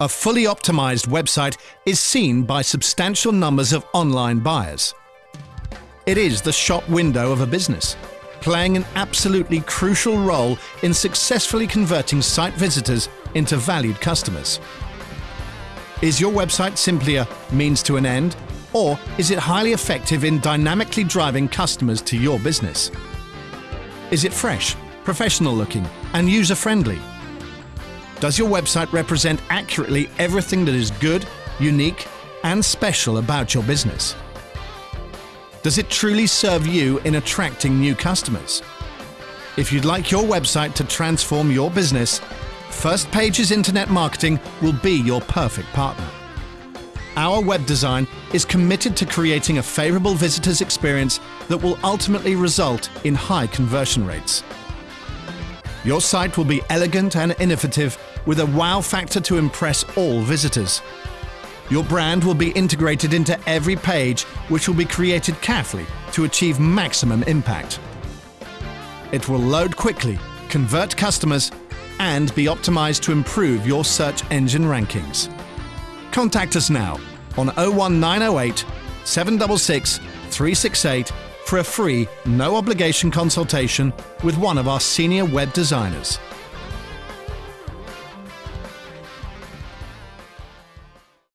A fully optimized website is seen by substantial numbers of online buyers. It is the shop window of a business, playing an absolutely crucial role in successfully converting site visitors into valued customers. Is your website simply a means to an end, or is it highly effective in dynamically driving customers to your business? Is it fresh, professional looking, and user friendly? Does your website represent accurately everything that is good, unique, and special about your business? Does it truly serve you in attracting new customers? If you'd like your website to transform your business, First Pages Internet Marketing will be your perfect partner. Our web design is committed to creating a favorable visitor's experience that will ultimately result in high conversion rates. Your site will be elegant and innovative with a wow factor to impress all visitors. Your brand will be integrated into every page, which will be created carefully to achieve maximum impact. It will load quickly, convert customers, and be optimized to improve your search engine rankings. Contact us now on 01908 766 368 for a free, no obligation consultation with one of our senior web designers.